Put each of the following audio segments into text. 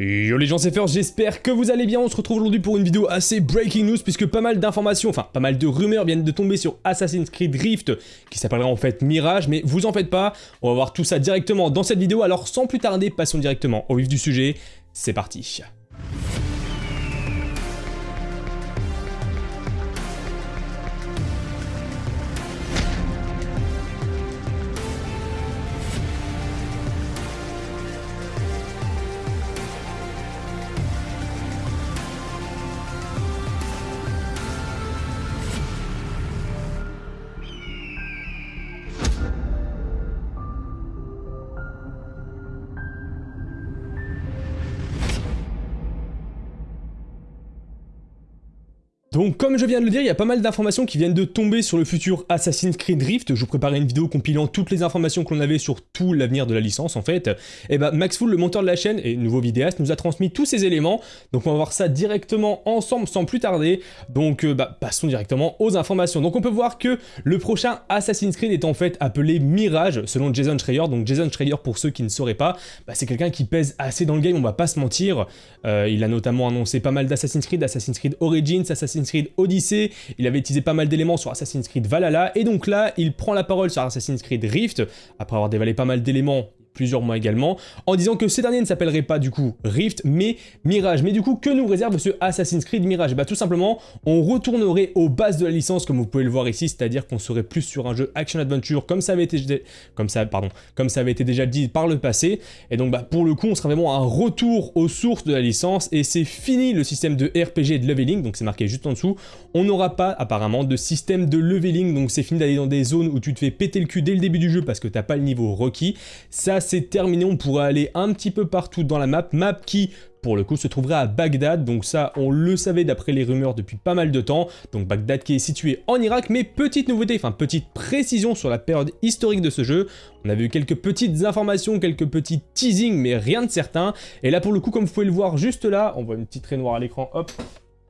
Yo les gens c'est Fer, j'espère que vous allez bien, on se retrouve aujourd'hui pour une vidéo assez breaking news puisque pas mal d'informations, enfin pas mal de rumeurs viennent de tomber sur Assassin's Creed Rift qui s'appellera en fait Mirage, mais vous en faites pas, on va voir tout ça directement dans cette vidéo, alors sans plus tarder, passons directement au vif du sujet, c'est parti. Donc comme je viens de le dire, il y a pas mal d'informations qui viennent de tomber sur le futur Assassin's Creed Rift. Je vous préparais une vidéo compilant toutes les informations que l'on avait sur tout l'avenir de la licence en fait. Et bah Max Full, le monteur de la chaîne et nouveau vidéaste, nous a transmis tous ces éléments. Donc on va voir ça directement ensemble sans plus tarder. Donc euh, bah, passons directement aux informations. Donc on peut voir que le prochain Assassin's Creed est en fait appelé Mirage selon Jason Schreier. Donc Jason Schreier pour ceux qui ne sauraient pas, bah, c'est quelqu'un qui pèse assez dans le game, on va pas se mentir. Euh, il a notamment annoncé pas mal d'Assassin's Creed, Assassin's Creed Origins, Assassin's Creed Odyssey, il avait utilisé pas mal d'éléments sur Assassin's Creed Valhalla, et donc là, il prend la parole sur Assassin's Creed Rift, après avoir dévalé pas mal d'éléments plusieurs mois également, en disant que ces derniers ne s'appelleraient pas du coup Rift, mais Mirage. Mais du coup, que nous réserve ce Assassin's Creed Mirage? Bah tout simplement, on retournerait aux bases de la licence, comme vous pouvez le voir ici, c'est-à-dire qu'on serait plus sur un jeu action-adventure, comme ça avait été comme comme ça avait été déjà dit par le passé, et donc bah pour le coup, on sera vraiment un retour aux sources de la licence, et c'est fini le système de RPG et de leveling, donc c'est marqué juste en dessous, on n'aura pas apparemment de système de leveling, donc c'est fini d'aller dans des zones où tu te fais péter le cul dès le début du jeu parce que t'as pas le niveau requis, ça c'est terminé, on pourrait aller un petit peu partout dans la map, map qui pour le coup se trouverait à Bagdad, donc ça on le savait d'après les rumeurs depuis pas mal de temps, donc Bagdad qui est situé en Irak, mais petite nouveauté, enfin petite précision sur la période historique de ce jeu, on a vu quelques petites informations, quelques petits teasings, mais rien de certain, et là pour le coup comme vous pouvez le voir juste là, on voit une petite raie noire à l'écran, hop,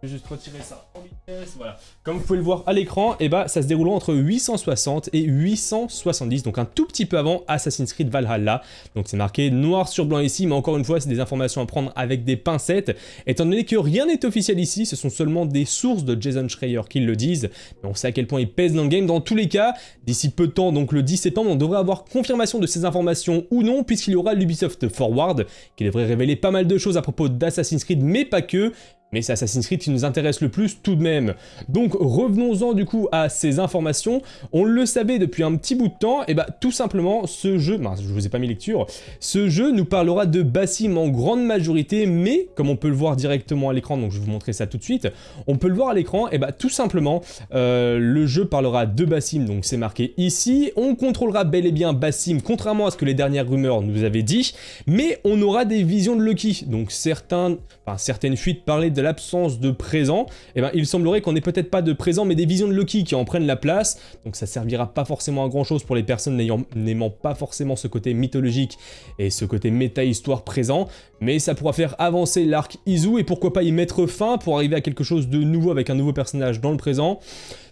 je vais juste retirer ça en vitesse, voilà. Comme vous pouvez le voir à l'écran, eh bah, ça se déroule entre 860 et 870, donc un tout petit peu avant Assassin's Creed Valhalla. Donc c'est marqué noir sur blanc ici, mais encore une fois, c'est des informations à prendre avec des pincettes. Étant donné que rien n'est officiel ici, ce sont seulement des sources de Jason Schreier qui le disent, mais on sait à quel point il pèse dans le game. Dans tous les cas, d'ici peu de temps, donc le 10 septembre, on devrait avoir confirmation de ces informations ou non, puisqu'il y aura l'Ubisoft Forward, qui devrait révéler pas mal de choses à propos d'Assassin's Creed, mais pas que. Mais c'est Assassin's Creed qui nous intéresse le plus tout de même. Donc revenons-en du coup à ces informations. On le savait depuis un petit bout de temps, et bah tout simplement ce jeu, je vous ai pas mis lecture, ce jeu nous parlera de Bassim en grande majorité, mais comme on peut le voir directement à l'écran, donc je vais vous montrer ça tout de suite, on peut le voir à l'écran, et bah tout simplement, euh, le jeu parlera de Bassim, donc c'est marqué ici, on contrôlera bel et bien Bassim, contrairement à ce que les dernières rumeurs nous avaient dit, mais on aura des visions de Lucky, donc certains, enfin, certaines fuites parlaient de de l'absence de présent, eh ben, il semblerait qu'on ait peut-être pas de présent, mais des visions de Loki qui en prennent la place, donc ça servira pas forcément à grand chose pour les personnes n'aimant pas forcément ce côté mythologique et ce côté méta-histoire présent, mais ça pourra faire avancer l'arc Izu, et pourquoi pas y mettre fin pour arriver à quelque chose de nouveau avec un nouveau personnage dans le présent,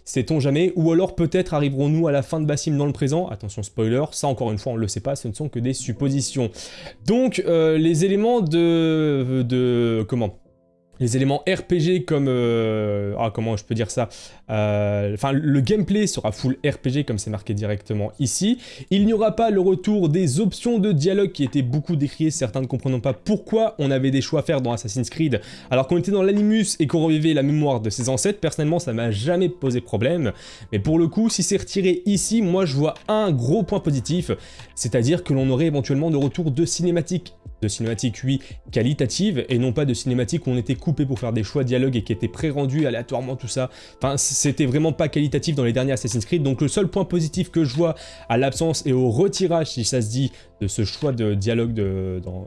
sait-on jamais, ou alors peut-être arriverons-nous à la fin de Bassim dans le présent, attention spoiler, ça encore une fois on le sait pas, ce ne sont que des suppositions. Donc euh, les éléments de... de comment? Les éléments RPG comme... Euh, ah, comment je peux dire ça euh, Enfin, le gameplay sera full RPG comme c'est marqué directement ici. Il n'y aura pas le retour des options de dialogue qui étaient beaucoup décriées, certains ne comprenant pas pourquoi on avait des choix à faire dans Assassin's Creed alors qu'on était dans l'animus et qu'on revivait la mémoire de ses ancêtres. Personnellement, ça m'a jamais posé problème. Mais pour le coup, si c'est retiré ici, moi je vois un gros point positif, c'est-à-dire que l'on aurait éventuellement de retour de cinématiques de cinématiques, oui, qualitatives, et non pas de cinématiques où on était coupé pour faire des choix de dialogue et qui étaient pré-rendus aléatoirement, tout ça. Enfin, c'était vraiment pas qualitatif dans les derniers Assassin's Creed, donc le seul point positif que je vois à l'absence et au retirage, si ça se dit, de ce choix de dialogue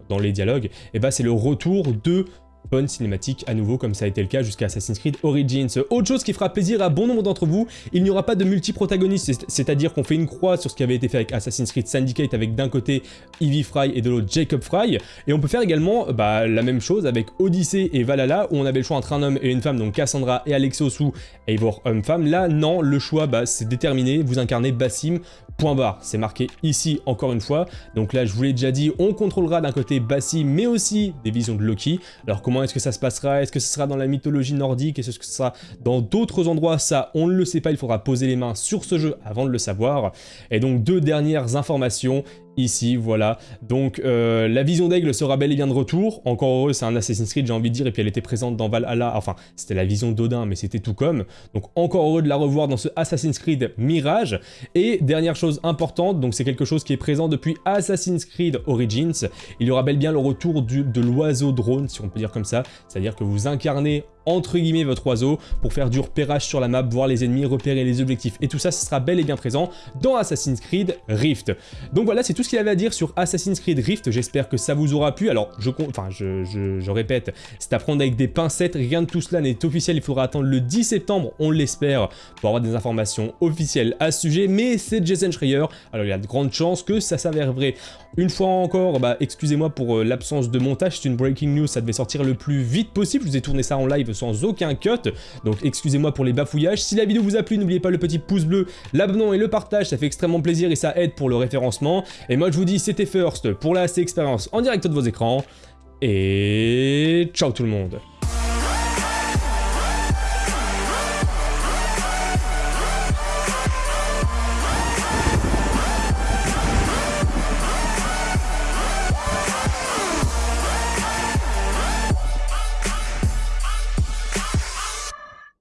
dans, les dialogues, et eh ben c'est le retour de bonne cinématique à nouveau comme ça a été le cas jusqu'à Assassin's Creed Origins. Autre chose qui fera plaisir à bon nombre d'entre vous, il n'y aura pas de multi-protagoniste, c'est-à-dire qu'on fait une croix sur ce qui avait été fait avec Assassin's Creed Syndicate avec d'un côté Evie Fry et de l'autre Jacob Fry, et on peut faire également bah, la même chose avec Odyssey et Valhalla où on avait le choix entre un homme et une femme, donc Cassandra et Alexos ou Eivor homme-femme. Là, non, le choix, bah, c'est déterminé, vous incarnez Bassim, point barre. C'est marqué ici encore une fois. Donc là, je vous l'ai déjà dit, on contrôlera d'un côté Bassim, mais aussi des visions de Loki. Alors comment est-ce que ça se passera? Est-ce que ce sera dans la mythologie nordique? Est-ce que ce sera dans d'autres endroits? Ça, on ne le sait pas, il faudra poser les mains sur ce jeu avant de le savoir. Et donc deux dernières informations ici, voilà. Donc euh, la vision d'aigle sera bel et bien de retour. Encore heureux, c'est un Assassin's Creed, j'ai envie de dire, et puis elle était présente dans Valhalla. Enfin, c'était la vision d'Odin, mais c'était tout comme. Donc encore heureux de la revoir dans ce Assassin's Creed Mirage. Et dernière chose importante, donc c'est quelque chose qui est présent depuis Assassin's Creed Origins. Il y aura bel et bien le retour de l'oiseau drone, si on peut dire comme ça. C'est-à-dire que vous incarnez entre guillemets votre oiseau pour faire du repérage sur la map, voir les ennemis, repérer les objectifs et tout ça, ce sera bel et bien présent dans Assassin's Creed Rift. Donc voilà, c'est tout ce qu'il avait à dire sur Assassin's Creed Rift, j'espère que ça vous aura plu. Alors, je, enfin, je, je, répète, c'est à prendre avec des pincettes, rien de tout cela n'est officiel, il faudra attendre le 10 septembre, on l'espère, pour avoir des informations officielles à ce sujet, mais c'est Jason Schreier, alors il y a de grandes chances que ça s'avère vrai. Une fois encore, bah, excusez-moi pour euh, l'absence de montage, c'est une breaking news, ça devait sortir le plus vite possible, je vous ai tourné ça en live sans aucun cut, donc excusez-moi pour les bafouillages. Si la vidéo vous a plu, n'oubliez pas le petit pouce bleu, l'abonnement et le partage, ça fait extrêmement plaisir et ça aide pour le référencement. Et moi je vous dis, c'était First pour la expérience en direct de vos écrans, et ciao tout le monde